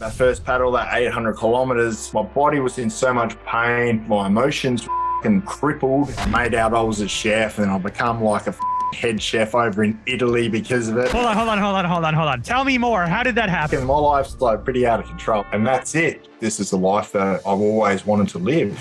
My first paddle, that 800 kilometers, my body was in so much pain. My emotions were crippled. I made out I was a chef and I become like a head chef over in Italy because of it. Hold on, hold on, hold on, hold on, hold on. Tell me more. How did that happen? My life's like pretty out of control. And that's it. This is the life that I've always wanted to live.